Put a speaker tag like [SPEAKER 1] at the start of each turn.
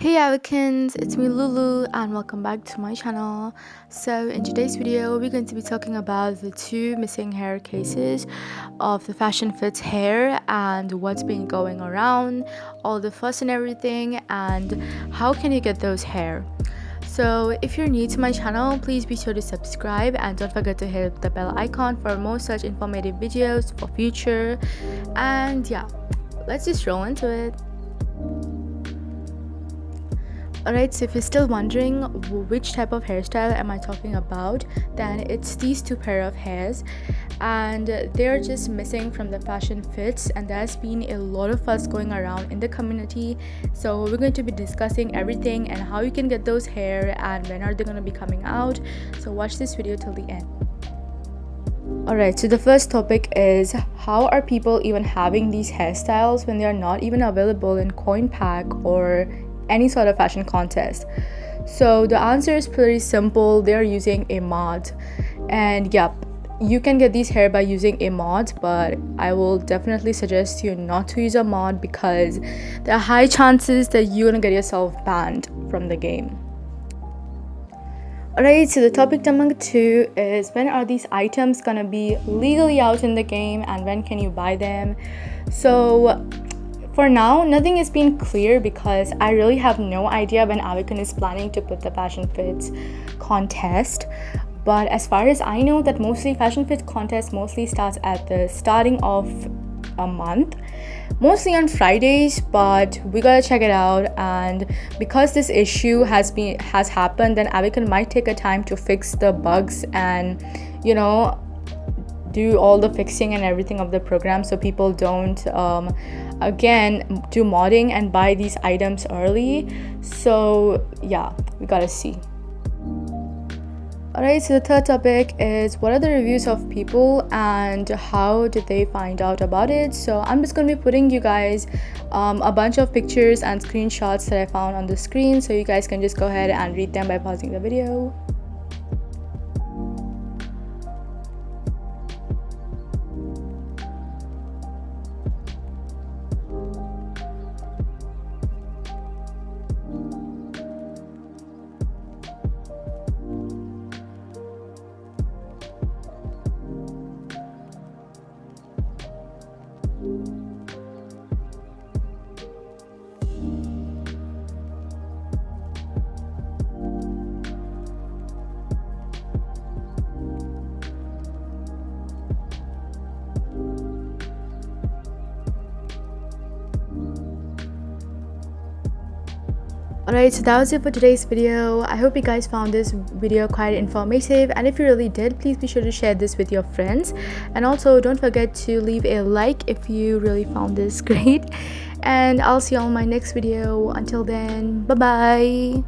[SPEAKER 1] Hey Avicans, it's me Lulu and welcome back to my channel. So in today's video, we're going to be talking about the two missing hair cases of the Fashion Fits hair and what's been going around, all the fuss and everything and how can you get those hair. So if you're new to my channel, please be sure to subscribe and don't forget to hit the bell icon for more such informative videos for future. And yeah, let's just roll into it. Alright, so if you're still wondering which type of hairstyle am I talking about, then it's these two pair of hairs and they're just missing from the fashion fits and there's been a lot of fuss going around in the community. So we're going to be discussing everything and how you can get those hair and when are they going to be coming out. So watch this video till the end. Alright, so the first topic is how are people even having these hairstyles when they are not even available in coin pack or any sort of fashion contest. So the answer is pretty simple. They're using a mod. And yep you can get these hair by using a mod but i will definitely suggest you not to use a mod because there are high chances that you're gonna get yourself banned from the game. Alright, so the topic number two is when are these items gonna be legally out in the game and when can you buy them? So for now, nothing has been clear because I really have no idea when Avakin is planning to put the Fashion Fits contest. But as far as I know, that mostly Fashion Fits contest mostly starts at the starting of a month mostly on fridays but we gotta check it out and because this issue has been has happened then Avakin might take a time to fix the bugs and you know do all the fixing and everything of the program so people don't um, again do modding and buy these items early so yeah we gotta see Alright, so the third topic is what are the reviews of people and how did they find out about it? So I'm just going to be putting you guys um, a bunch of pictures and screenshots that I found on the screen so you guys can just go ahead and read them by pausing the video. Alright, so that was it for today's video. I hope you guys found this video quite informative and if you really did, please be sure to share this with your friends. And also don't forget to leave a like if you really found this great. And I'll see you on my next video. Until then, bye-bye.